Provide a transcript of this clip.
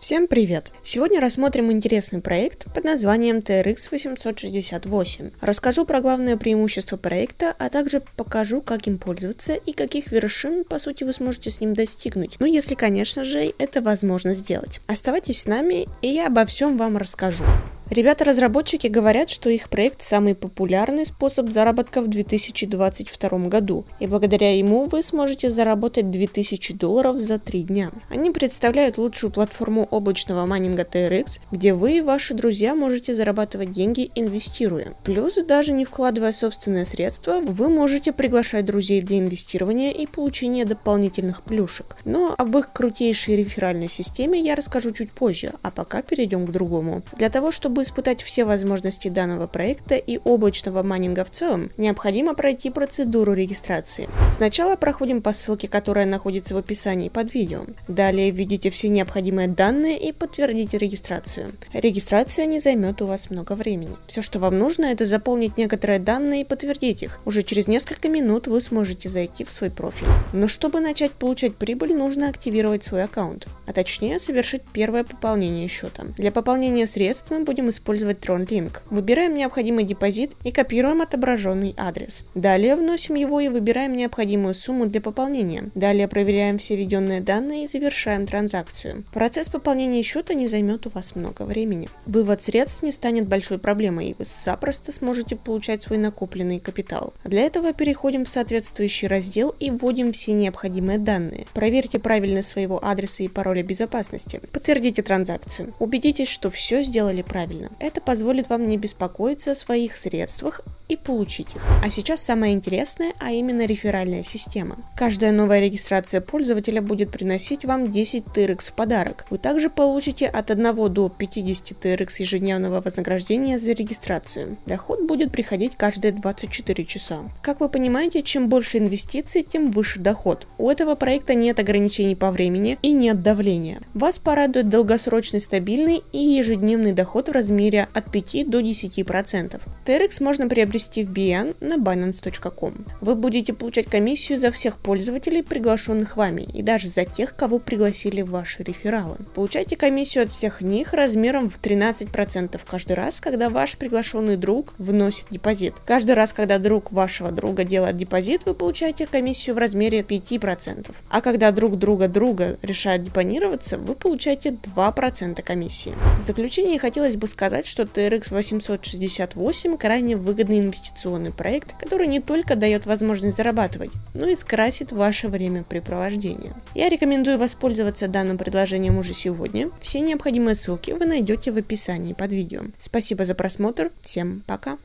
Всем привет! Сегодня рассмотрим интересный проект под названием TRX 868. Расскажу про главное преимущество проекта, а также покажу, как им пользоваться и каких вершин, по сути, вы сможете с ним достигнуть. Ну, если, конечно же, это возможно сделать. Оставайтесь с нами, и я обо всем вам расскажу. Ребята-разработчики говорят, что их проект самый популярный способ заработка в 2022 году, и благодаря ему вы сможете заработать 2000 долларов за 3 дня. Они представляют лучшую платформу облачного майнинга TRX, где вы и ваши друзья можете зарабатывать деньги, инвестируя. Плюс, даже не вкладывая собственные средства, вы можете приглашать друзей для инвестирования и получения дополнительных плюшек. Но об их крутейшей реферальной системе я расскажу чуть позже, а пока перейдем к другому. Для того, чтобы чтобы испытать все возможности данного проекта и облачного майнинга в целом, необходимо пройти процедуру регистрации. Сначала проходим по ссылке, которая находится в описании под видео. Далее введите все необходимые данные и подтвердите регистрацию. Регистрация не займет у вас много времени. Все, что вам нужно, это заполнить некоторые данные и подтвердить их. Уже через несколько минут вы сможете зайти в свой профиль. Но чтобы начать получать прибыль, нужно активировать свой аккаунт, а точнее совершить первое пополнение счета. Для пополнения средств мы будем использовать TronLink. Выбираем необходимый депозит и копируем отображенный адрес. Далее вносим его и выбираем необходимую сумму для пополнения. Далее проверяем все введенные данные и завершаем транзакцию. Процесс пополнения счета не займет у вас много времени. Вывод средств не станет большой проблемой, и вы запросто сможете получать свой накопленный капитал. Для этого переходим в соответствующий раздел и вводим все необходимые данные. Проверьте правильность своего адреса и пароля безопасности. Подтвердите транзакцию. Убедитесь, что все сделали правильно. Это позволит вам не беспокоиться о своих средствах и получить их. А сейчас самое интересное, а именно реферальная система. Каждая новая регистрация пользователя будет приносить вам 10 TRX в подарок. Вы также получите от 1 до 50 TRX ежедневного вознаграждения за регистрацию. Доход будет приходить каждые 24 часа. Как вы понимаете, чем больше инвестиций, тем выше доход. У этого проекта нет ограничений по времени и нет давления. Вас порадует долгосрочный стабильный и ежедневный доход в размере от 5 до 10%. TRX можно приобрести в BN на binance.com. Вы будете получать комиссию за всех пользователей, приглашенных вами, и даже за тех, кого пригласили ваши рефералы. Получайте комиссию от всех них размером в 13% каждый раз, когда ваш приглашенный друг вносит депозит. Каждый раз, когда друг вашего друга делает депозит, вы получаете комиссию в размере 5%. А когда друг друга друга решает депонироваться, вы получаете 2% комиссии. В заключение хотелось бы сказать, что TRX 868 крайне выгодный инвестиционный проект, который не только дает возможность зарабатывать, но и скрасит ваше времяпрепровождение. Я рекомендую воспользоваться данным предложением уже сегодня. Все необходимые ссылки вы найдете в описании под видео. Спасибо за просмотр, всем пока!